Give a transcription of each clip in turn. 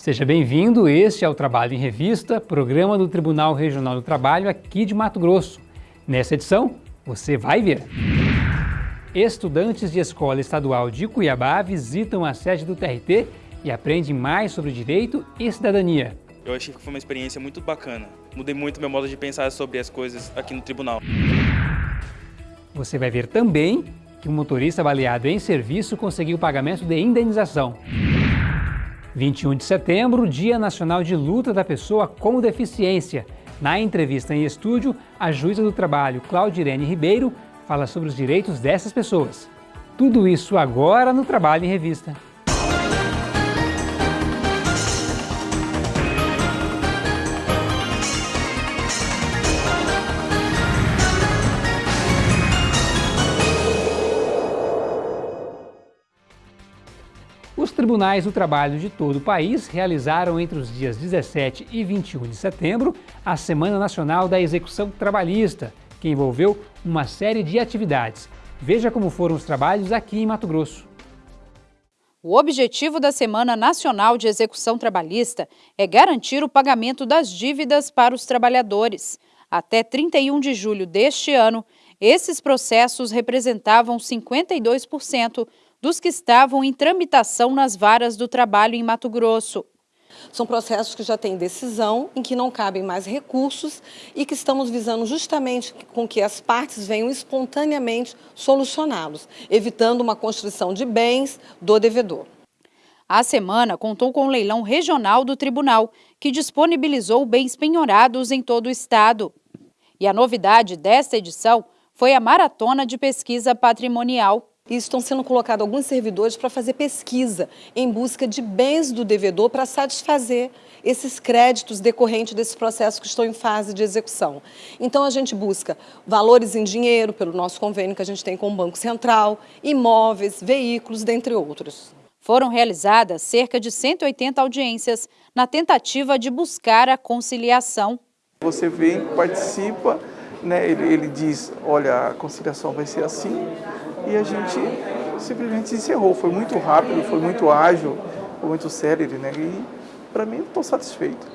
Seja bem-vindo, este é o Trabalho em Revista, programa do Tribunal Regional do Trabalho aqui de Mato Grosso. Nessa edição, você vai ver. Estudantes de escola estadual de Cuiabá visitam a sede do TRT e aprendem mais sobre direito e cidadania. Eu achei que foi uma experiência muito bacana. Mudei muito meu modo de pensar sobre as coisas aqui no tribunal. Você vai ver também que um motorista baleado em serviço conseguiu o pagamento de indenização. 21 de setembro, Dia Nacional de Luta da Pessoa com Deficiência. Na entrevista em estúdio, a juíza do trabalho, Claudirene Ribeiro, fala sobre os direitos dessas pessoas. Tudo isso agora no Trabalho em Revista. Tribunais do trabalho de todo o país realizaram entre os dias 17 e 21 de setembro a Semana Nacional da Execução Trabalhista, que envolveu uma série de atividades. Veja como foram os trabalhos aqui em Mato Grosso. O objetivo da Semana Nacional de Execução Trabalhista é garantir o pagamento das dívidas para os trabalhadores. Até 31 de julho deste ano, esses processos representavam 52% dos que estavam em tramitação nas varas do trabalho em Mato Grosso. São processos que já têm decisão, em que não cabem mais recursos e que estamos visando justamente com que as partes venham espontaneamente solucioná-los, evitando uma construção de bens do devedor. A semana contou com o leilão regional do tribunal, que disponibilizou bens penhorados em todo o estado. E a novidade desta edição foi a maratona de pesquisa patrimonial e estão sendo colocados alguns servidores para fazer pesquisa em busca de bens do devedor para satisfazer esses créditos decorrentes desse processo que estão em fase de execução. Então, a gente busca valores em dinheiro, pelo nosso convênio que a gente tem com o Banco Central, imóveis, veículos, dentre outros. Foram realizadas cerca de 180 audiências na tentativa de buscar a conciliação. Você vem, participa, né, ele, ele diz, olha, a conciliação vai ser assim, e a gente simplesmente encerrou. Foi muito rápido, foi muito ágil, foi muito célere, né? E para mim estou satisfeito.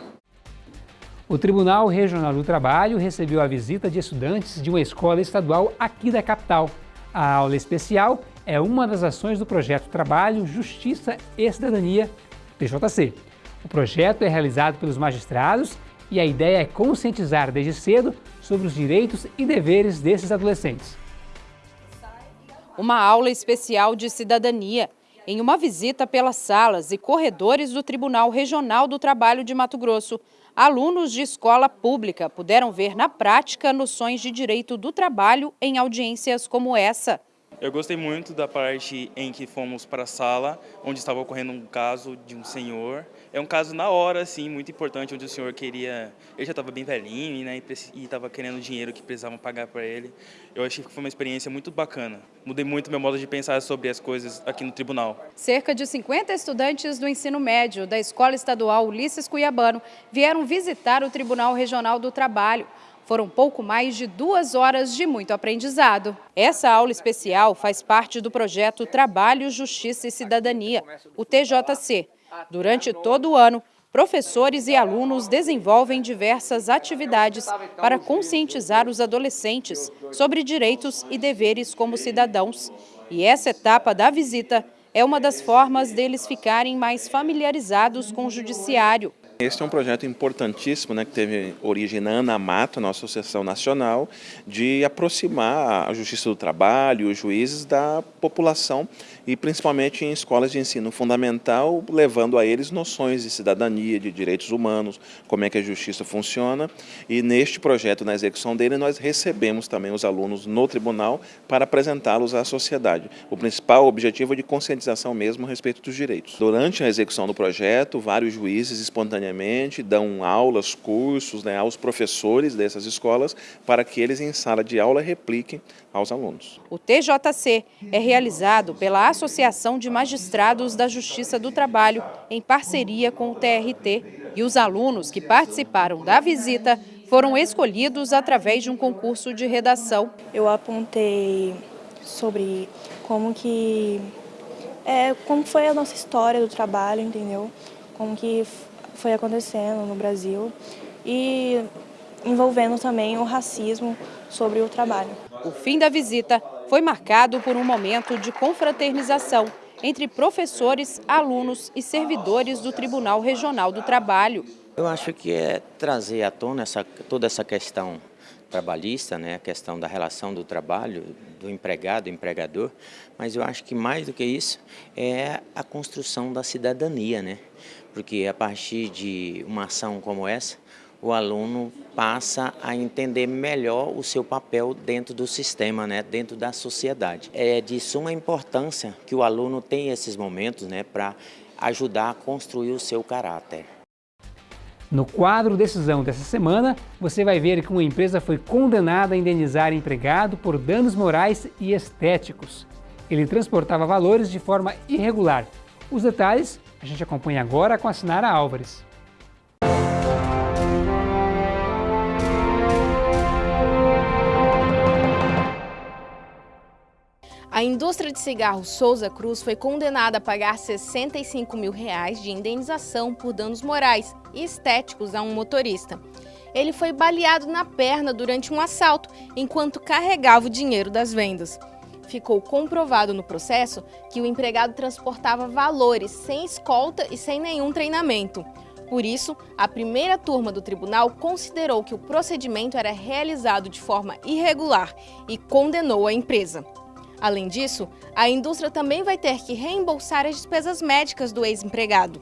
O Tribunal Regional do Trabalho recebeu a visita de estudantes de uma escola estadual aqui da capital. A aula especial é uma das ações do projeto Trabalho, Justiça e Cidadania, TJC. O projeto é realizado pelos magistrados e a ideia é conscientizar desde cedo sobre os direitos e deveres desses adolescentes uma aula especial de cidadania em uma visita pelas salas e corredores do Tribunal Regional do Trabalho de Mato Grosso. Alunos de escola pública puderam ver na prática noções de direito do trabalho em audiências como essa. Eu gostei muito da parte em que fomos para a sala, onde estava ocorrendo um caso de um senhor. É um caso na hora, assim, muito importante, onde o senhor queria... Ele já estava bem velhinho né, e estava querendo dinheiro que precisavam pagar para ele. Eu achei que foi uma experiência muito bacana. Mudei muito meu modo de pensar sobre as coisas aqui no tribunal. Cerca de 50 estudantes do ensino médio da Escola Estadual Ulisses Cuiabano vieram visitar o Tribunal Regional do Trabalho. Foram pouco mais de duas horas de muito aprendizado. Essa aula especial faz parte do projeto Trabalho, Justiça e Cidadania, o TJC. Durante todo o ano, professores e alunos desenvolvem diversas atividades para conscientizar os adolescentes sobre direitos e deveres como cidadãos. E essa etapa da visita é uma das formas deles ficarem mais familiarizados com o judiciário. Este é um projeto importantíssimo, né, que teve origem na ANAMATO, nossa Associação Nacional, de aproximar a Justiça do Trabalho, os juízes da população e principalmente em escolas de ensino fundamental, levando a eles noções de cidadania, de direitos humanos, como é que a justiça funciona. E neste projeto, na execução dele, nós recebemos também os alunos no tribunal para apresentá-los à sociedade. O principal objetivo é de conscientização mesmo a respeito dos direitos. Durante a execução do projeto, vários juízes espontaneamente dão aulas, cursos né, aos professores dessas escolas para que eles em sala de aula repliquem aos alunos. O TJC é realizado pela Associação de Magistrados da Justiça do Trabalho, em parceria com o TRT. E os alunos que participaram da visita foram escolhidos através de um concurso de redação. Eu apontei sobre como que é, como foi a nossa história do trabalho, entendeu? como que foi acontecendo no Brasil e envolvendo também o racismo sobre o trabalho. O fim da visita foi marcado por um momento de confraternização entre professores, alunos e servidores do Tribunal Regional do Trabalho. Eu acho que é trazer à tona essa, toda essa questão trabalhista, né, a questão da relação do trabalho, do empregado, empregador, mas eu acho que mais do que isso é a construção da cidadania, né? Porque a partir de uma ação como essa, o aluno passa a entender melhor o seu papel dentro do sistema, né, dentro da sociedade. É de suma importância que o aluno tenha esses momentos né, para ajudar a construir o seu caráter. No quadro Decisão dessa semana, você vai ver que uma empresa foi condenada a indenizar empregado por danos morais e estéticos. Ele transportava valores de forma irregular. Os detalhes a gente acompanha agora com a Sinara Álvares. A indústria de cigarros Souza Cruz foi condenada a pagar 65 mil reais de indenização por danos morais e estéticos a um motorista. Ele foi baleado na perna durante um assalto, enquanto carregava o dinheiro das vendas. Ficou comprovado no processo que o empregado transportava valores sem escolta e sem nenhum treinamento. Por isso, a primeira turma do tribunal considerou que o procedimento era realizado de forma irregular e condenou a empresa. Além disso, a indústria também vai ter que reembolsar as despesas médicas do ex-empregado.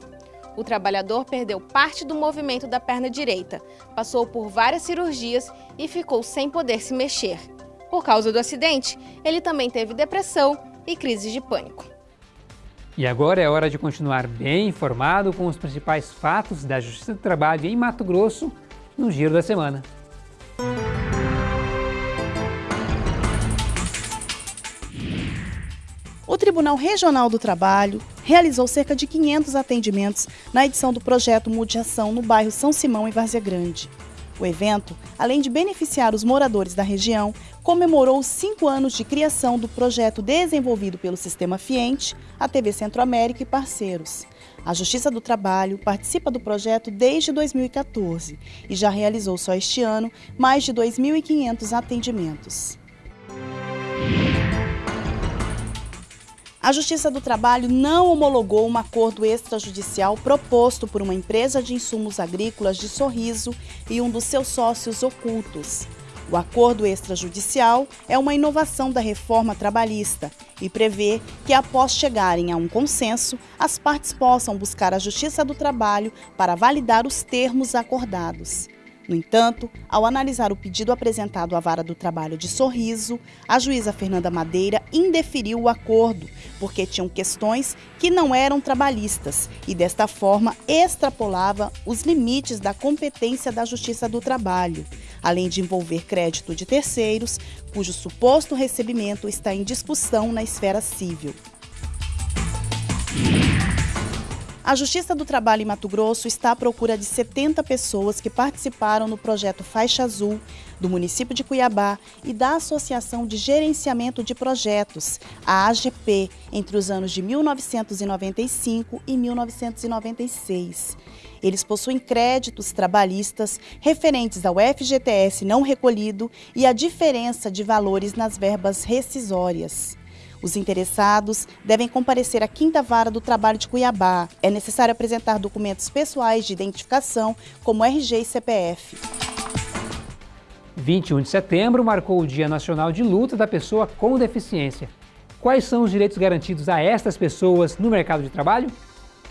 O trabalhador perdeu parte do movimento da perna direita, passou por várias cirurgias e ficou sem poder se mexer. Por causa do acidente, ele também teve depressão e crises de pânico. E agora é hora de continuar bem informado com os principais fatos da Justiça do Trabalho em Mato Grosso no Giro da Semana. O Tribunal Regional do Trabalho realizou cerca de 500 atendimentos na edição do projeto Mude Ação no bairro São Simão, em Várzea Grande. O evento, além de beneficiar os moradores da região, comemorou cinco anos de criação do projeto desenvolvido pelo Sistema Fiente, a TV Centro-América e parceiros. A Justiça do Trabalho participa do projeto desde 2014 e já realizou só este ano mais de 2.500 atendimentos. A Justiça do Trabalho não homologou um acordo extrajudicial proposto por uma empresa de insumos agrícolas de Sorriso e um dos seus sócios ocultos. O acordo extrajudicial é uma inovação da reforma trabalhista e prevê que, após chegarem a um consenso, as partes possam buscar a Justiça do Trabalho para validar os termos acordados. No entanto, ao analisar o pedido apresentado à Vara do Trabalho de Sorriso, a juíza Fernanda Madeira indeferiu o acordo, porque tinham questões que não eram trabalhistas e, desta forma, extrapolava os limites da competência da Justiça do Trabalho, além de envolver crédito de terceiros, cujo suposto recebimento está em discussão na esfera civil. A Justiça do Trabalho em Mato Grosso está à procura de 70 pessoas que participaram no projeto Faixa Azul do município de Cuiabá e da Associação de Gerenciamento de Projetos, a AGP, entre os anos de 1995 e 1996. Eles possuem créditos trabalhistas referentes ao FGTS não recolhido e a diferença de valores nas verbas rescisórias. Os interessados devem comparecer à Quinta Vara do Trabalho de Cuiabá. É necessário apresentar documentos pessoais de identificação, como RG e CPF. 21 de setembro marcou o Dia Nacional de Luta da Pessoa com Deficiência. Quais são os direitos garantidos a estas pessoas no mercado de trabalho?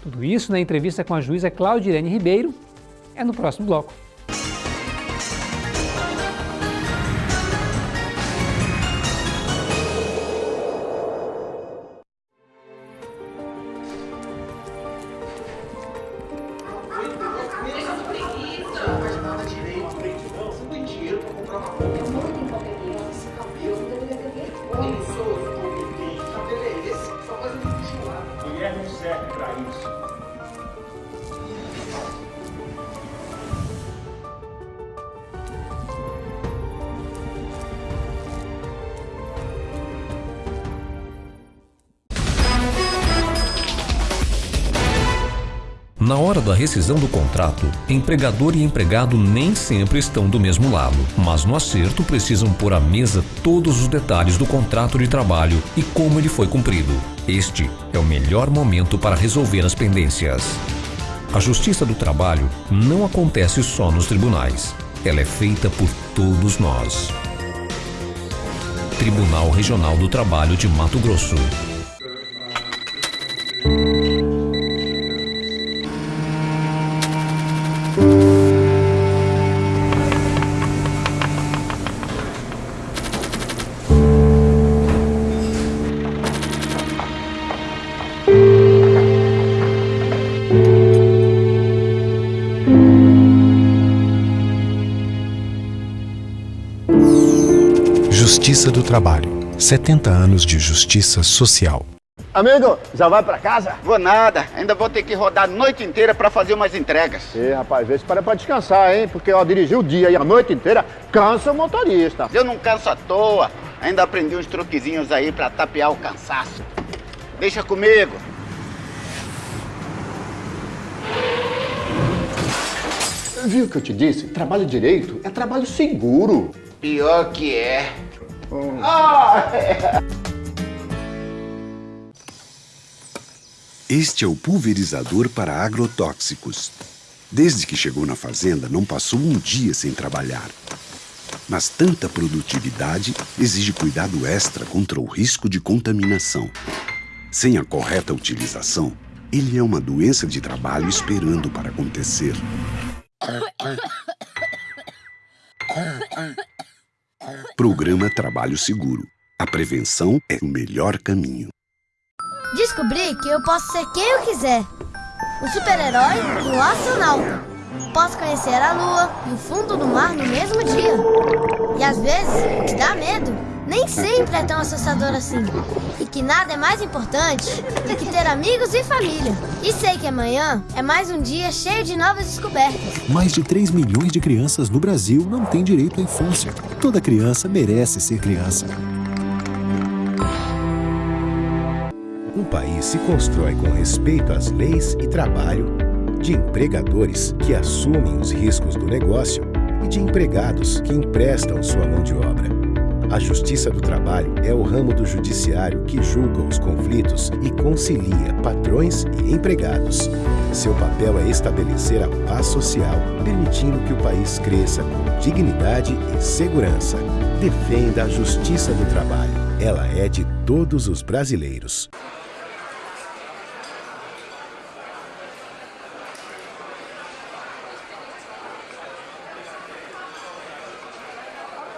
Tudo isso na entrevista com a juíza Claudirene Ribeiro é no próximo bloco. Na hora da rescisão do contrato, empregador e empregado nem sempre estão do mesmo lado, mas no acerto precisam pôr à mesa todos os detalhes do contrato de trabalho e como ele foi cumprido. Este é o melhor momento para resolver as pendências. A Justiça do Trabalho não acontece só nos tribunais. Ela é feita por todos nós. Tribunal Regional do Trabalho de Mato Grosso. Justiça do Trabalho. 70 anos de justiça social. Amigo, já vai pra casa? Vou nada, ainda vou ter que rodar a noite inteira pra fazer umas entregas. Ê, rapaz, vê se para pra descansar, hein? Porque ó, dirigir o dia e a noite inteira cansa o motorista. Eu não canso à toa, ainda aprendi uns truquezinhos aí pra tapear o cansaço. Deixa comigo. Viu o que eu te disse? Trabalho direito é trabalho seguro. Pior que é. É. Este é o pulverizador para agrotóxicos. Desde que chegou na fazenda, não passou um dia sem trabalhar. Mas tanta produtividade exige cuidado extra contra o risco de contaminação. Sem a correta utilização, ele é uma doença de trabalho esperando para acontecer. Programa Trabalho Seguro. A prevenção é o melhor caminho. Descobri que eu posso ser quem eu quiser. Um super-herói e um astronauta. Posso conhecer a lua e o fundo do mar no mesmo dia. E às vezes, que dá medo nem sempre é tão assustador assim. E que nada é mais importante do que ter amigos e família. E sei que amanhã é mais um dia cheio de novas descobertas. Mais de 3 milhões de crianças no Brasil não têm direito à infância. Toda criança merece ser criança. Um país se constrói com respeito às leis e trabalho, de empregadores que assumem os riscos do negócio e de empregados que emprestam sua mão de obra. A Justiça do Trabalho é o ramo do judiciário que julga os conflitos e concilia patrões e empregados. Seu papel é estabelecer a paz social, permitindo que o país cresça com dignidade e segurança. Defenda a Justiça do Trabalho. Ela é de todos os brasileiros.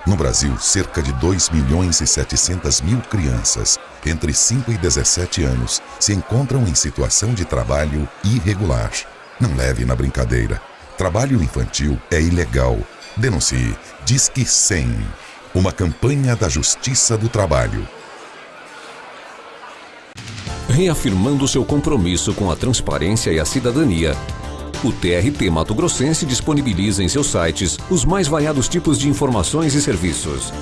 No Brasil, cerca de 2 milhões e 700 mil crianças entre 5 e 17 anos se encontram em situação de trabalho irregular. Não leve na brincadeira. Trabalho infantil é ilegal. Denuncie. Disque 100. Uma campanha da Justiça do Trabalho. Reafirmando seu compromisso com a transparência e a cidadania, o TRT Mato Grossense disponibiliza em seus sites os mais variados tipos de informações e serviços.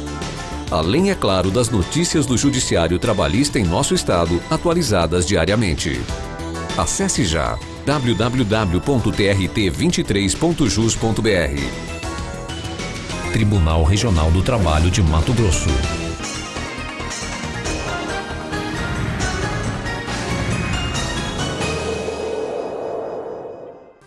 Além, é claro, das notícias do Judiciário Trabalhista em nosso estado, atualizadas diariamente. Acesse já www.trt23.jus.br. Tribunal Regional do Trabalho de Mato Grosso.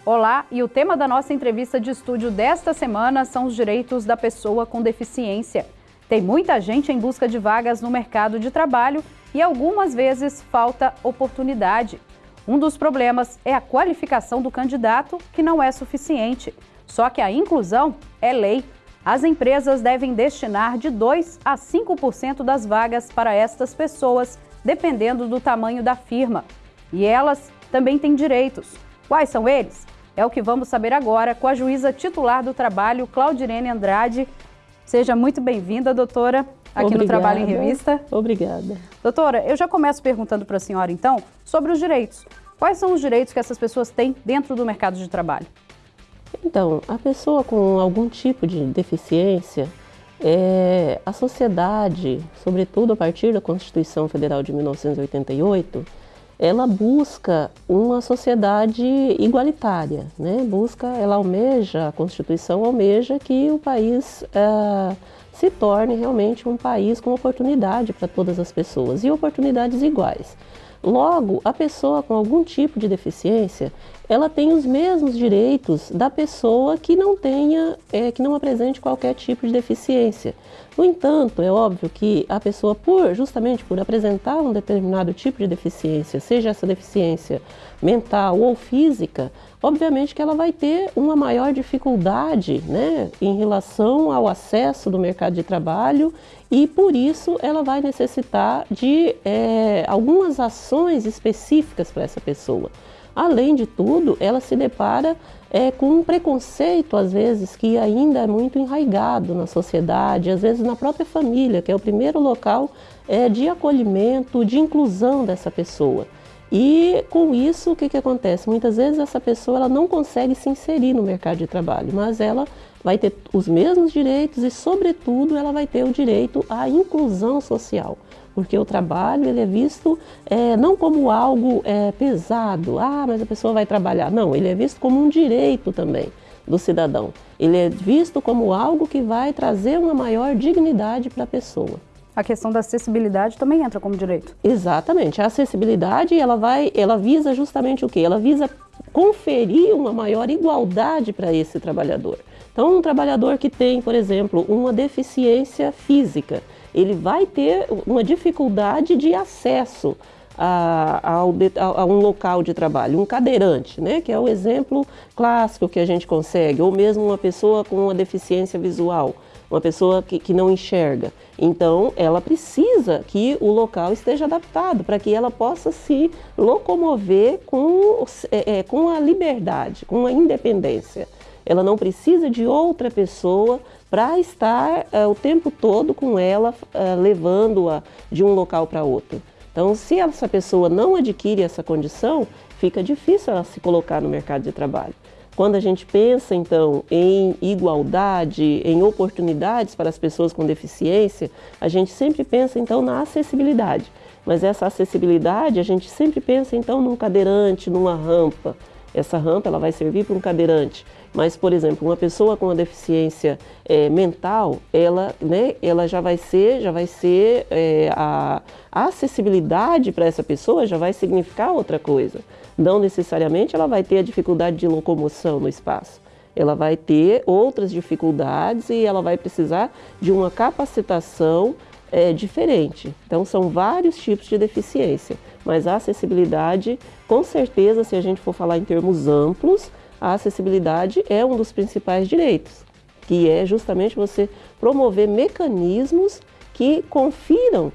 Olá, e o tema da nossa entrevista de estúdio desta semana são os direitos da pessoa com deficiência. Tem muita gente em busca de vagas no mercado de trabalho e algumas vezes falta oportunidade. Um dos problemas é a qualificação do candidato, que não é suficiente. Só que a inclusão é lei. As empresas devem destinar de 2 a 5% das vagas para estas pessoas, dependendo do tamanho da firma. E elas também têm direitos. Quais são eles? É o que vamos saber agora com a juíza titular do trabalho, Claudirene Andrade. Seja muito bem-vinda, doutora, aqui Obrigada. no Trabalho em Revista. Obrigada. Doutora, eu já começo perguntando para a senhora, então, sobre os direitos. Quais são os direitos que essas pessoas têm dentro do mercado de trabalho? Então, a pessoa com algum tipo de deficiência, é, a sociedade, sobretudo a partir da Constituição Federal de 1988, ela busca uma sociedade igualitária, né? busca, ela almeja, a Constituição almeja que o país uh, se torne realmente um país com oportunidade para todas as pessoas e oportunidades iguais. Logo, a pessoa com algum tipo de deficiência, ela tem os mesmos direitos da pessoa que não tenha, é, que não apresente qualquer tipo de deficiência. No entanto, é óbvio que a pessoa, por justamente por apresentar um determinado tipo de deficiência, seja essa deficiência mental ou física, obviamente que ela vai ter uma maior dificuldade né, em relação ao acesso do mercado de trabalho e por isso ela vai necessitar de é, algumas ações específicas para essa pessoa. Além de tudo, ela se depara é, com um preconceito, às vezes, que ainda é muito enraigado na sociedade, às vezes na própria família, que é o primeiro local é, de acolhimento, de inclusão dessa pessoa. E com isso, o que, que acontece? Muitas vezes essa pessoa ela não consegue se inserir no mercado de trabalho, mas ela vai ter os mesmos direitos e, sobretudo, ela vai ter o direito à inclusão social porque o trabalho ele é visto é, não como algo é, pesado, ah, mas a pessoa vai trabalhar. Não, ele é visto como um direito também do cidadão. Ele é visto como algo que vai trazer uma maior dignidade para a pessoa. A questão da acessibilidade também entra como direito. Exatamente. A acessibilidade ela vai, ela visa justamente o quê? Ela visa conferir uma maior igualdade para esse trabalhador. Então, um trabalhador que tem, por exemplo, uma deficiência física, ele vai ter uma dificuldade de acesso a, a, a, um local de trabalho, um cadeirante, né, que é o exemplo clássico que a gente consegue, ou mesmo uma pessoa com uma deficiência visual, uma pessoa que, que não enxerga. Então, ela precisa que o local esteja adaptado para que ela possa se locomover com, é, é, com a liberdade, com a independência. Ela não precisa de outra pessoa para estar uh, o tempo todo com ela, uh, levando-a de um local para outro. Então, se essa pessoa não adquire essa condição, fica difícil ela se colocar no mercado de trabalho. Quando a gente pensa, então, em igualdade, em oportunidades para as pessoas com deficiência, a gente sempre pensa, então, na acessibilidade. Mas essa acessibilidade, a gente sempre pensa, então, num cadeirante, numa rampa. Essa rampa, ela vai servir para um cadeirante. Mas, por exemplo, uma pessoa com uma deficiência é, mental, ela, né, ela já vai ser, já vai ser é, a, a acessibilidade para essa pessoa já vai significar outra coisa. Não necessariamente ela vai ter a dificuldade de locomoção no espaço. Ela vai ter outras dificuldades e ela vai precisar de uma capacitação é, diferente. Então, são vários tipos de deficiência, mas a acessibilidade, com certeza, se a gente for falar em termos amplos, a acessibilidade é um dos principais direitos, que é justamente você promover mecanismos que confiram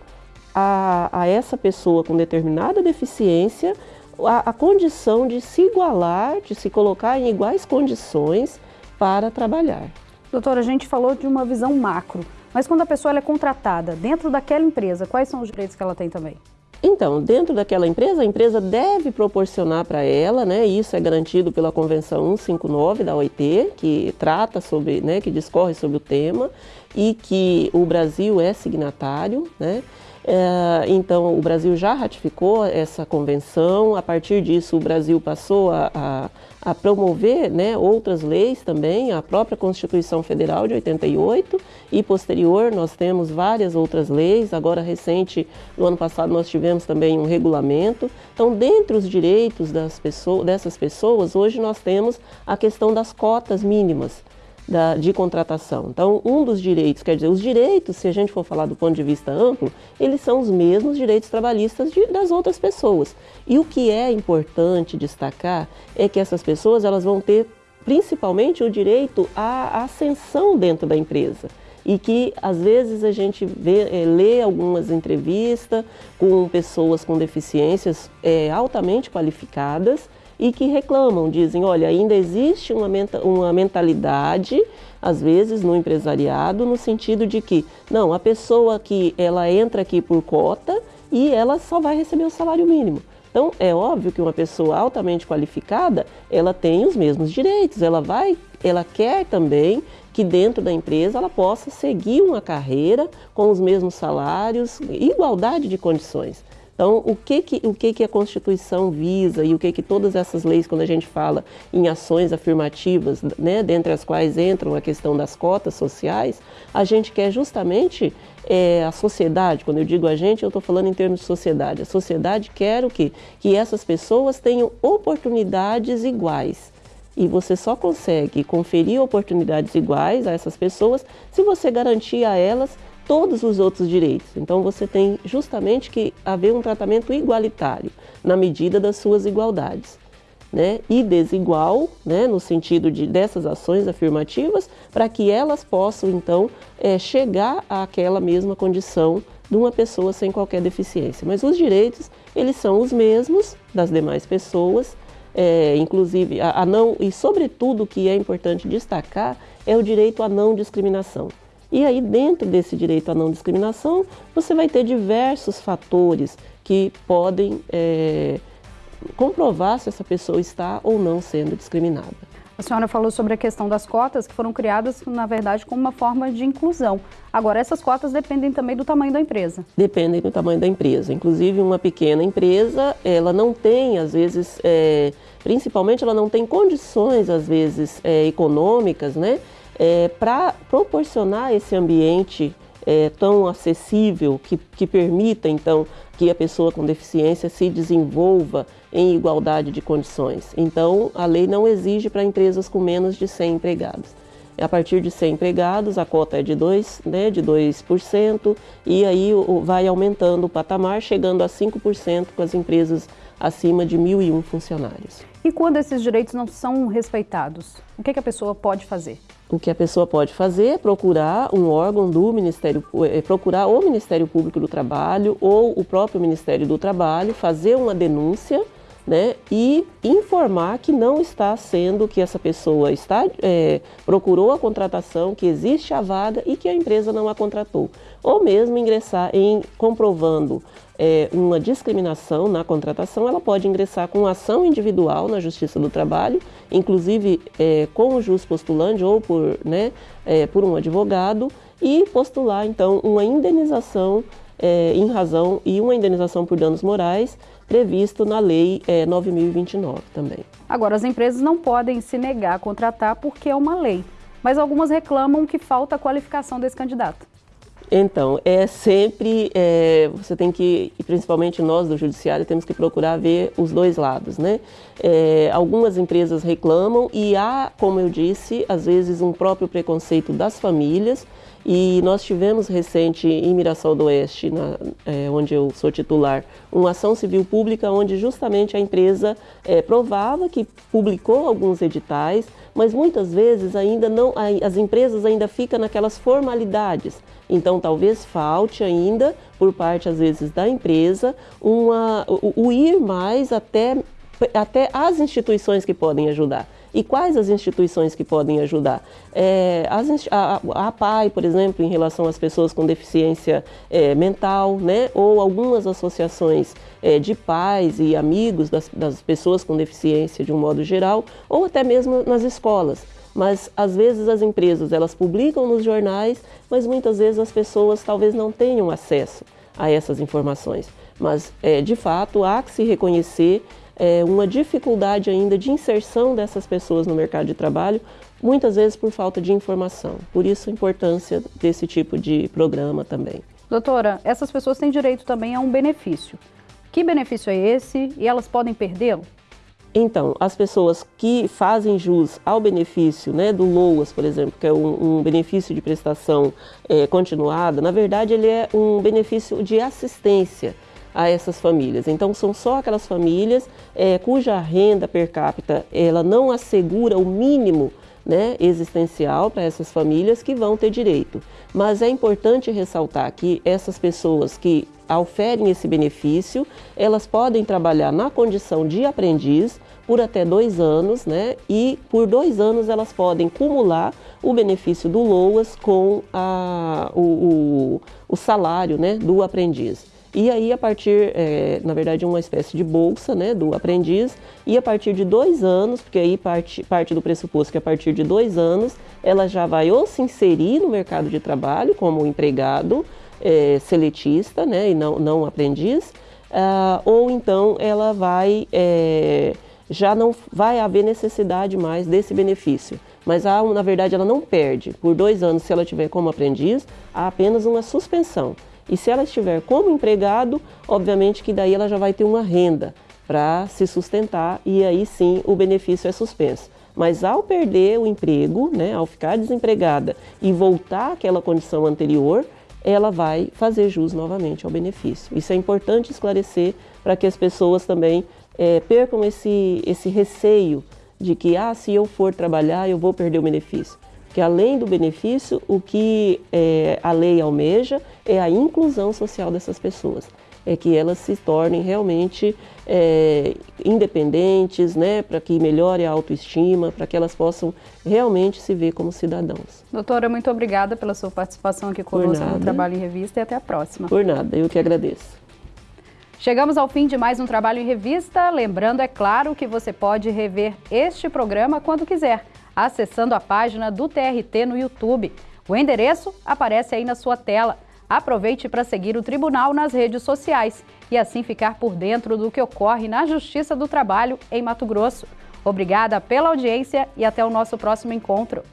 a, a essa pessoa com determinada deficiência a, a condição de se igualar, de se colocar em iguais condições para trabalhar. Doutora, a gente falou de uma visão macro, mas quando a pessoa é contratada dentro daquela empresa, quais são os direitos que ela tem também? Então, dentro daquela empresa, a empresa deve proporcionar para ela, né, isso é garantido pela Convenção 159 da OIT, que trata sobre, né, que discorre sobre o tema e que o Brasil é signatário, né, é, então, o Brasil já ratificou essa convenção, a partir disso o Brasil passou a, a, a, promover né, outras leis também, a própria Constituição Federal de 88 e posterior nós temos várias outras leis, agora recente, no ano passado nós tivemos também um regulamento. Então, dentre os direitos das pessoas, dessas pessoas, hoje nós temos a questão das cotas mínimas da, de contratação. Então, um dos direitos, quer dizer, os direitos, se a gente for falar do ponto de vista amplo, eles são os mesmos direitos trabalhistas de, das outras pessoas. E o que é importante destacar é que essas pessoas elas vão ter principalmente o direito à ascensão dentro da empresa e que às vezes a gente vê, é, lê algumas entrevistas com pessoas com deficiências é, altamente qualificadas e que reclamam, dizem, olha, ainda existe uma, uma mentalidade, às vezes, no empresariado, no sentido de que, não, a pessoa que ela entra aqui por cota e ela só vai receber o salário mínimo. Então, é óbvio que uma pessoa altamente qualificada, ela tem os mesmos direitos, ela vai, ela quer também que dentro da empresa ela possa seguir uma carreira com os mesmos salários, igualdade de condições. Então, o que que, o que que a Constituição visa e o que que todas essas leis, quando a gente fala em ações afirmativas, né, dentre as quais entram a questão das cotas sociais, a gente quer justamente é, a sociedade, quando eu digo a gente, eu estou falando em termos de sociedade. A sociedade quer o quê? Que essas pessoas tenham oportunidades iguais. E você só consegue conferir oportunidades iguais a essas pessoas se você garantir a elas todos os outros direitos. Então você tem justamente que haver um tratamento igualitário na medida das suas igualdades. Né, e desigual, né, no sentido de, dessas ações afirmativas, para que elas possam, então, é, chegar àquela mesma condição de uma pessoa sem qualquer deficiência. Mas os direitos, eles são os mesmos das demais pessoas, é, inclusive, a, a não, e sobretudo o que é importante destacar é o direito à não discriminação. E aí, dentro desse direito à não discriminação, você vai ter diversos fatores que podem é, comprovar se essa pessoa está ou não sendo discriminada. A senhora falou sobre a questão das cotas, que foram criadas, na verdade, como uma forma de inclusão. Agora, essas cotas dependem também do tamanho da empresa. Dependem do tamanho da empresa. Inclusive, uma pequena empresa, ela não tem, às vezes, é, principalmente, ela não tem condições, às vezes, é, econômicas, né? É, para proporcionar esse ambiente é, tão acessível que, que permita então que a pessoa com deficiência se desenvolva em igualdade de condições. Então, a lei não exige para empresas com menos de 100 empregados. A partir de 100 empregados, a cota é de 2%, né, de 2% e aí vai aumentando o patamar, chegando a 5% com as empresas acima de 1.001 funcionários. E quando esses direitos não são respeitados, o que, que a pessoa pode fazer? O que a pessoa pode fazer é procurar um órgão do Ministério, é procurar o Ministério Público do Trabalho ou o próprio Ministério do Trabalho, fazer uma denúncia né, e informar que não está sendo, que essa pessoa está, é, procurou a contratação, que existe a vaga e que a empresa não a contratou. Ou mesmo ingressar em comprovando é, uma discriminação na contratação, ela pode ingressar com ação individual na Justiça do Trabalho, inclusive é, com o jus postulante ou por, né, é, por um advogado, e postular então uma indenização é, em razão e uma indenização por danos morais previsto na Lei é, 9.029 também. Agora, as empresas não podem se negar a contratar porque é uma lei, mas algumas reclamam que falta a qualificação desse candidato. Então, é sempre, é, você tem que, e principalmente nós do Judiciário, temos que procurar ver os dois lados, né? É, algumas empresas reclamam e há, como eu disse, às vezes um próprio preconceito das famílias, e nós tivemos recente em Mirassol do Oeste, na, é, onde eu sou titular, uma ação civil pública onde justamente a empresa é, provava que publicou alguns editais, mas muitas vezes ainda não, as empresas ainda ficam naquelas formalidades. Então talvez falte ainda, por parte às vezes da empresa, uma, o, o ir mais até, até as instituições que podem ajudar. E quais as instituições que podem ajudar? É, as, a, a PAI, por exemplo, em relação às pessoas com deficiência é, mental, né? ou algumas associações é, de pais e amigos das, das pessoas com deficiência de um modo geral, ou até mesmo nas escolas mas às vezes as empresas elas publicam nos jornais, mas muitas vezes as pessoas talvez não tenham acesso a essas informações. Mas é, de fato há que se reconhecer é, uma dificuldade ainda de inserção dessas pessoas no mercado de trabalho, muitas vezes por falta de informação. Por isso a importância desse tipo de programa também. Doutora, essas pessoas têm direito também a um benefício. Que benefício é esse e elas podem perdê-lo? Então, as pessoas que fazem jus ao benefício né, do LOAS, por exemplo, que é um, um benefício de prestação é, continuada, na verdade ele é um benefício de assistência a essas famílias. Então são só aquelas famílias é, cuja renda per capita ela não assegura o mínimo né, existencial para essas famílias que vão ter direito. Mas é importante ressaltar que essas pessoas que oferem esse benefício, elas podem trabalhar na condição de aprendiz por até dois anos, né? E por dois anos elas podem cumular o benefício do LOAS com a, o, o, o salário né, do aprendiz. E aí, a partir, é, na verdade, uma espécie de bolsa né, do aprendiz, e a partir de dois anos, porque aí parte, parte do pressuposto que a partir de dois anos ela já vai ou se inserir no mercado de trabalho como empregado é, seletista né, e não, não aprendiz, uh, ou então ela vai, é, já não vai haver necessidade mais desse benefício. Mas há, na verdade ela não perde. Por dois anos, se ela tiver como aprendiz, há apenas uma suspensão. E se ela estiver como empregado, obviamente que daí ela já vai ter uma renda para se sustentar e aí sim o benefício é suspenso. Mas ao perder o emprego, né, ao ficar desempregada e voltar àquela condição anterior, ela vai fazer jus novamente ao benefício. Isso é importante esclarecer para que as pessoas também é, percam esse, esse receio de que, ah, se eu for trabalhar, eu vou perder o benefício. Que além do benefício, o que é, a lei almeja é a inclusão social dessas pessoas é que elas se tornem realmente é, independentes, né, para que melhore a autoestima, para que elas possam realmente se ver como cidadãos. Doutora, muito obrigada pela sua participação aqui conosco no Trabalho em Revista e até a próxima. Por nada, eu que agradeço. Chegamos ao fim de mais um Trabalho em Revista. Lembrando, é claro, que você pode rever este programa quando quiser, acessando a página do TRT no YouTube. O endereço aparece aí na sua tela. Aproveite para seguir o tribunal nas redes sociais e assim ficar por dentro do que ocorre na Justiça do Trabalho em Mato Grosso. Obrigada pela audiência e até o nosso próximo encontro.